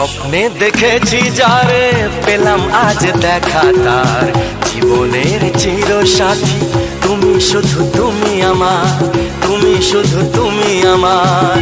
স্বপ্নে দেখেছি যারে পেলাম আজ দেখা তার। জীবনের চির সাথী তুমি শুধু তুমি আমার, তুমি শুধু তুমি আমার।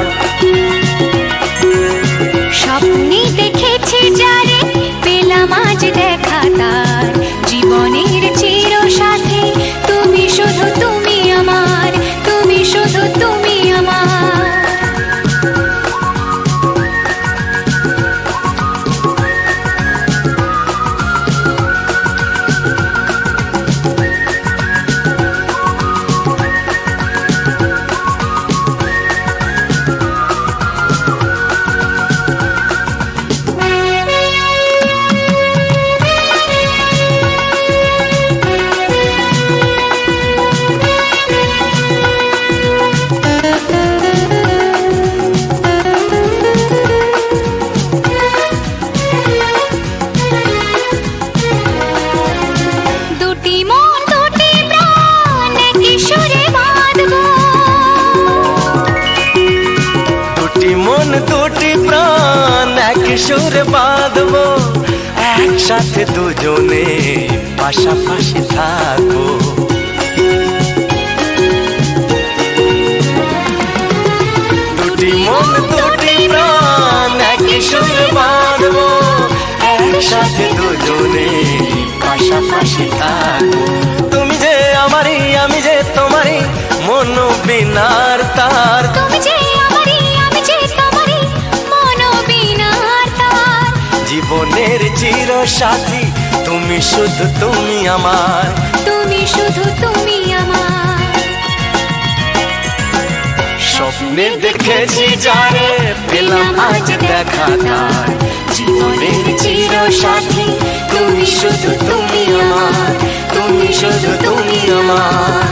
সুরে বাঁধবো, একসাথে দুজনে পাশাপাশি থাকব। দুটি মন, দুটি প্রাণ, এক সুরে বাঁধবো, একসাথে দুজনে পাশাপাশি থাকব। তুমি যে আমারই, আমি যে তোমারই, মন বিনার তার। জীবনের চির সাথী তুমি শুধু তুমি আমার। তুমি শুধু তুমি আমার। স্বপ্নে দেখেছি যারে পেলাম আজ দেখা তার। জীবনের চির সাথী তুমি শুধু তুমি আমার। তুমি শুধু তুমি আমার।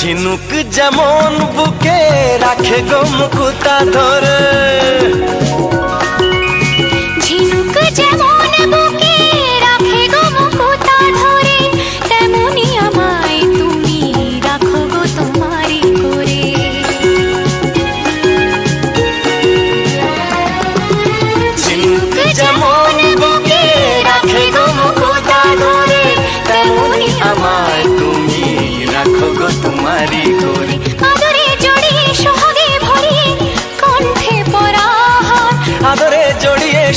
ঝিনুক যেমন বুকে রাখে গো মুকুতা ধরে।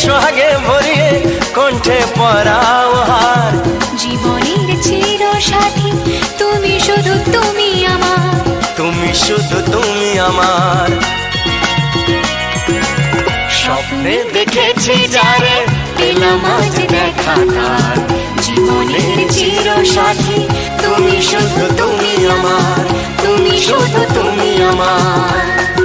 সোহাগে ভরিয়ে কণ্ঠে পরাও হার। জীবনের চির সাথী তুমি শুধু তুমি আমার। তুমি শুধু তুমি আমার। স্বপ্নে দেখেছি যারে পেলাম আজ দেখা তার। জীবনের চির সাথী তুমি শুধু তুমি আমার। তুমি শুধু তুমি আমার।